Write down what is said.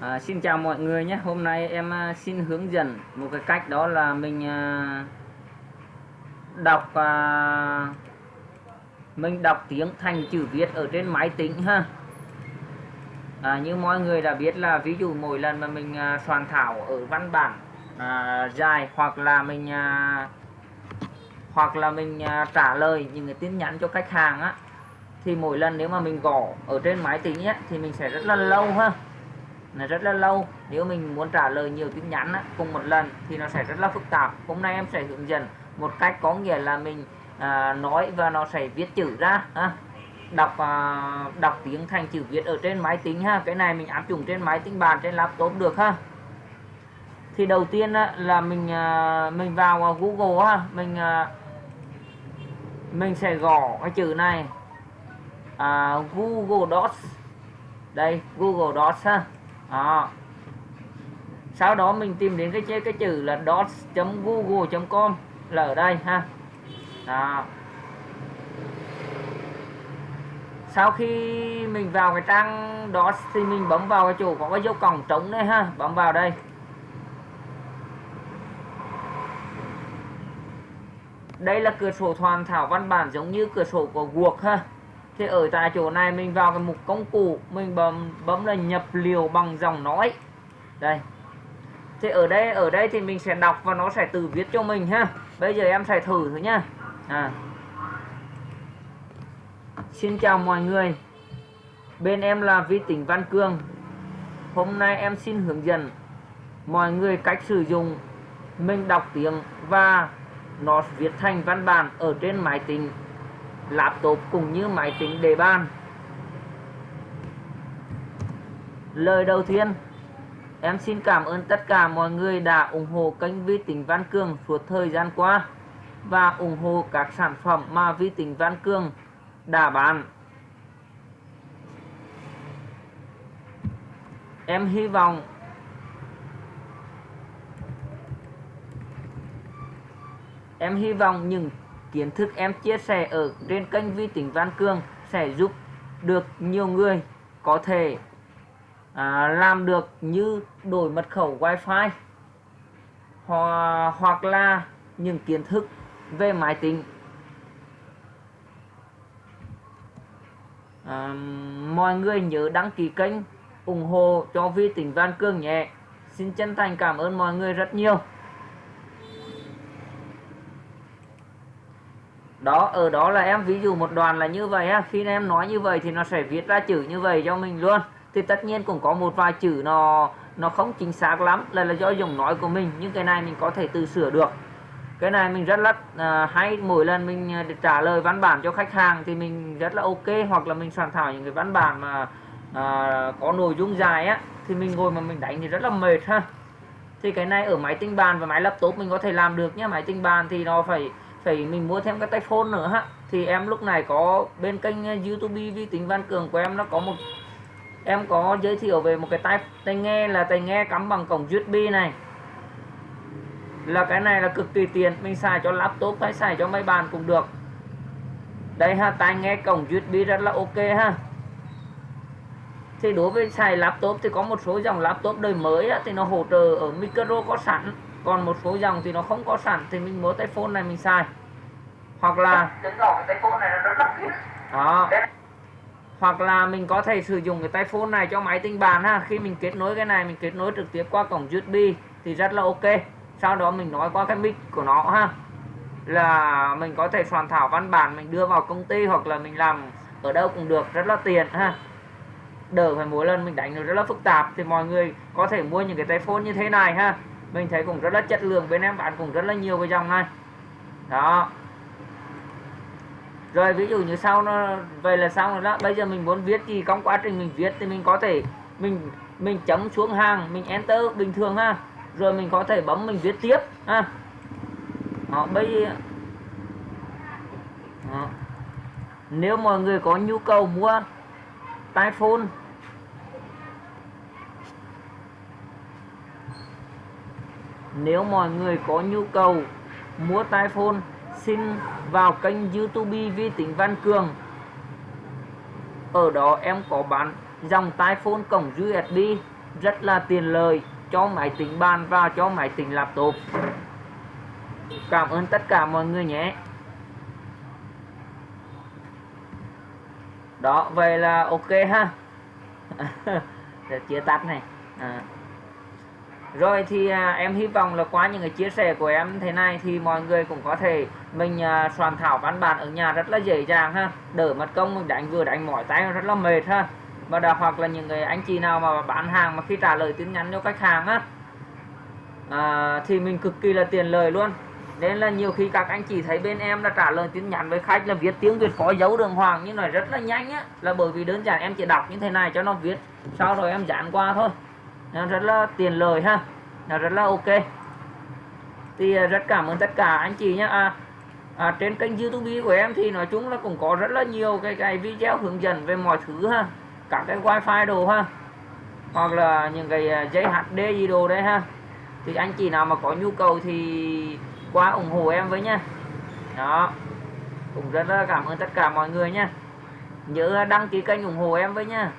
À, xin chào mọi người nhé. Hôm nay em à, xin hướng dẫn một cái cách đó là mình à, đọc à, mình đọc tiếng thành chữ viết ở trên máy tính ha. À, như mọi người đã biết là ví dụ mỗi lần mà mình à, soạn thảo ở văn bản à, dài hoặc là mình à, hoặc là mình à, trả lời những cái tin nhắn cho khách hàng á thì mỗi lần nếu mà mình gõ ở trên máy tính á thì mình sẽ rất là lâu ha nó rất là lâu. Nếu mình muốn trả lời nhiều tin nhắn á, cùng một lần thì nó sẽ rất là phức tạp. Hôm nay em sẽ hướng dẫn một cách có nghĩa là mình à, nói và nó sẽ viết chữ ra ha. Đọc à, đọc tiếng thành chữ viết ở trên máy tính ha. Cái này mình áp dụng trên máy tính bàn trên laptop được ha. Thì đầu tiên á, là mình à, mình vào à, Google ha mình à, mình sẽ gõ cái chữ này. À, Google Docs. Đây Google Docs ha đó. sau đó mình tìm đến cái cái chữ là dots.google.com là ở đây ha đó. sau khi mình vào cái trang đó thì mình bấm vào cái chỗ có cái dấu còng trống đây ha bấm vào đây đây là cửa sổ hoàn thảo văn bản giống như cửa sổ của Word ha thì ở tại chỗ này mình vào cái mục công cụ, mình bấm bấm là nhập liều bằng dòng nói. Đây. Thì ở đây ở đây thì mình sẽ đọc và nó sẽ tự viết cho mình ha. Bây giờ em sẽ thử thử nhá. À. xin chào mọi người. Bên em là vi tỉnh văn cương hôm nay em xin hướng dẫn mọi người cách sử dụng mình đọc tiếng và nó viết thành văn bản ở trên máy tính laptop cũng như máy tính đề bàn. Lời đầu tiên, em xin cảm ơn tất cả mọi người đã ủng hộ kênh vi tính văn Cường suốt thời gian qua và ủng hộ các sản phẩm mà vi tính văn Cường đã bán. Em hy vọng em hy vọng những kiến thức em chia sẻ ở trên kênh vi tính Văn Cương sẽ giúp được nhiều người có thể à, làm được như đổi mật khẩu wifi hoặc, hoặc là những kiến thức về máy tính. À, mọi người nhớ đăng ký kênh ủng hộ cho vi tính Văn Cương nhé. Xin chân thành cảm ơn mọi người rất nhiều. Đó ở đó là em ví dụ một đoàn là như vậy á. Khi em nói như vậy thì nó sẽ viết ra chữ như vậy cho mình luôn. Thì tất nhiên cũng có một vài chữ nó nó không chính xác lắm là là do dùng nói của mình. Nhưng cái này mình có thể tự sửa được. Cái này mình rất là uh, hay. Mỗi lần mình à, trả lời văn bản cho khách hàng thì mình rất là ok. Hoặc là mình soạn thảo những cái văn bản mà uh, có nội dung dài á thì mình ngồi mà mình đánh thì rất là mệt ha. Thì cái này ở máy tính bàn và máy laptop mình có thể làm được nhé máy tính bàn thì nó phải phải mình mua thêm cái tay phone nữa ha. Thì em lúc này có bên kênh ờ, youtube vi tính văn cường của em nó có một em có giới thiệu về một cái tai tai nghe là tai nghe cắm bằng cổng usb này. Là cái này là cực kỳ tiền mình xài cho laptop hay xài cho máy bàn cũng được. Đây ha tai nghe cổng usb rất là ok ha. Thì đối với xài laptop thì có một số dòng laptop đời mới á, thì nó hỗ trợ ở micro có sẵn còn một số dòng thì nó không có sẵn thì mình mua tay phone này mình xài. Hoặc là đó. Hoặc là mình có thể sử dụng cái tay phone này cho máy tính bàn ha. Khi mình kết nối cái này, mình kết nối trực tiếp qua cổng USB thì rất là ok. Sau đó mình nói qua cái mic của nó ha. Là mình có thể soạn thảo văn bản, mình đưa vào công ty hoặc là mình làm ở đâu cũng được. Rất là tiền ha. Đỡ phải mỗi lần mình đánh nó rất là phức tạp. Thì mọi người có thể mua những cái tay phone như thế này ha mình thấy cũng rất là chất lượng bên em bán cũng rất là nhiều cái dòng này. Đó. Rồi ví dụ như sau nó vậy là xong rồi đó. Bây giờ mình muốn viết gì trong quá trình mình viết thì mình có thể mình mình chấm xuống hàng mình enter bình thường ha. Rồi mình có thể bấm mình viết tiếp ha. Đó, bây giờ đó. nếu mọi người có nhu cầu mua tai phone Nếu mọi người có nhu cầu mua tai phone, xin vào kênh youtube vi tính Văn Cường. Ở đó em có bán dòng tai phone cổng USB rất là tiền lời cho máy tính bàn và cho máy tính laptop. Cảm ơn tất cả mọi người nhé. Đó, vậy là ok ha. Để chia tắt này. À rồi thì à, em hy vọng là qua những cái chia sẻ của em thế này thì mọi người cũng có thể mình à, soạn thảo văn bản ở nhà rất là dễ dàng ha. Đỡ mất công mình đánh vừa đánh mỏi tay rất là mệt ha. Và đặc hoặc là những người anh chị nào mà bán hàng mà khi trả lời tin nhắn cho khách hàng á à, thì mình cực kỳ là tiền lời luôn. Nên là nhiều khi các anh chị thấy bên em là trả lời tin nhắn với khách là viết tiếng Việt có dấu đường hoàng như này rất là nhanh á là bởi vì đơn giản em chỉ đọc như thế này cho nó viết sau rồi em dán qua thôi nó rất là tiền lời ha. Nó rất là ok. Thì à, rất cảm ơn tất cả anh chị nhé à, à, trên kênh youtube của em thì nói chung là cũng có rất là nhiều cái cái video hướng dẫn về mọi thứ ha. Cả cái wifi đồ ha. Hoặc là những cái à, dây HD gì đồ đấy ha. Thì anh chị nào mà có nhu cầu thì qua ủng hộ em với nha đó. Cũng rất là cảm ơn tất cả mọi người nha nhớ đăng ký kênh ủng hộ em với nha